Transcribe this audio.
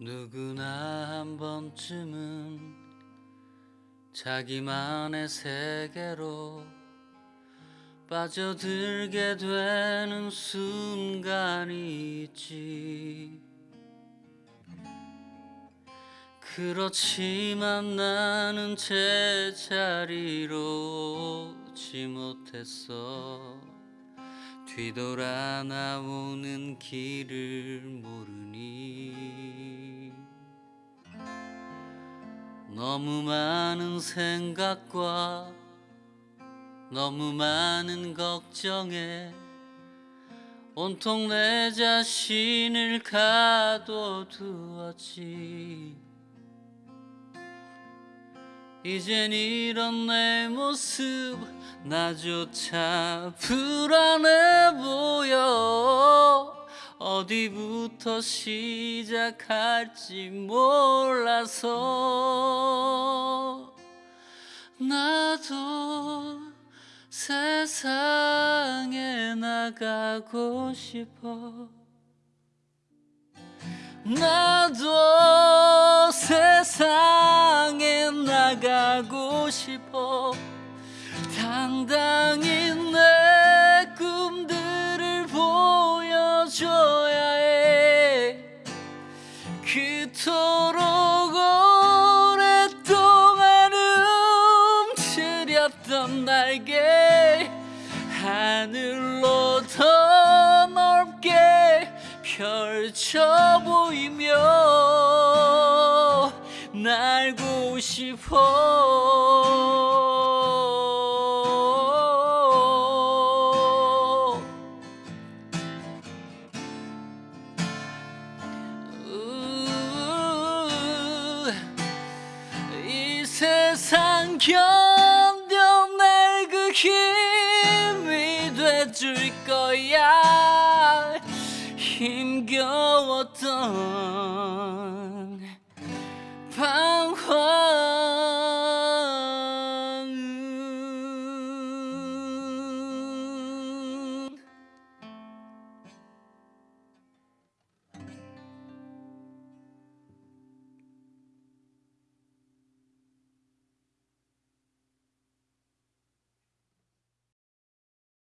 누구나 한 번쯤은 자기만의 세계로 빠져들게 되는 순간이 있지. 그렇지만 나는 제자리로 오지 못했어. 뒤돌아 나오는 길을 모르 너무 많은 생각과 너무 많은 걱정에 온통 내 자신을 가둬두었지. 이젠 이런 내 모습 나조차 불안해 어디부터 시작할지 몰라서 나도 세상에 나가고 싶어. 나도 세상에 나가고 싶어. 당당히 날개 하늘로 더 넓게 펼쳐 보이며 날고 싶어. 우, 이 세상 그 힘이 돼줄 거야. 힘겨웠던 방황.